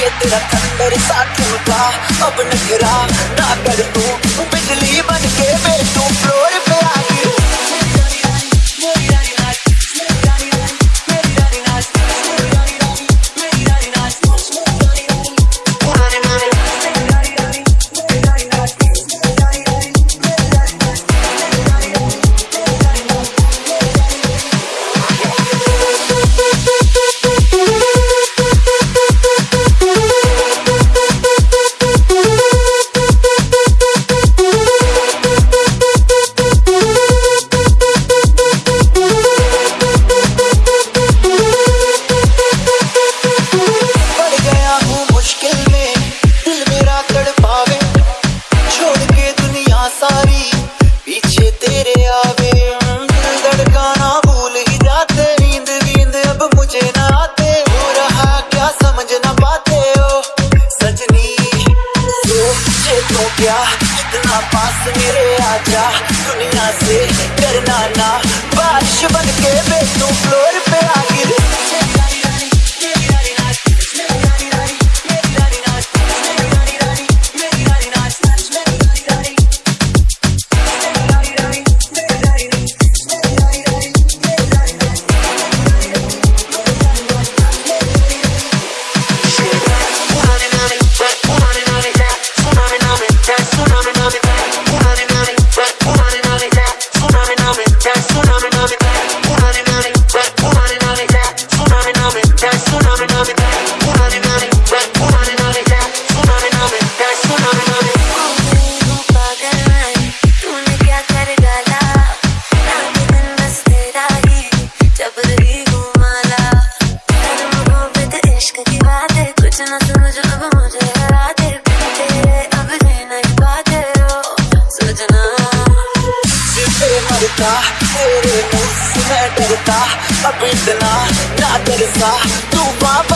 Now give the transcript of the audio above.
ये तेरा थंडर साथियों अब नखरा ना कर तू। बिजली बन के बेटू तू क्या? इतना पास मेरे आजा दुनिया से करना ना। बारिश बन के बे तू फ्लोर पे आ गिर है कुछ अब मुझे हरा दे तेरे अब जी नहीं पाते हो। सजना। जिससे मरता तेरे मुँह मैं डरता, अब इतना ना तरसा तू माँ बन के बे फ्लोर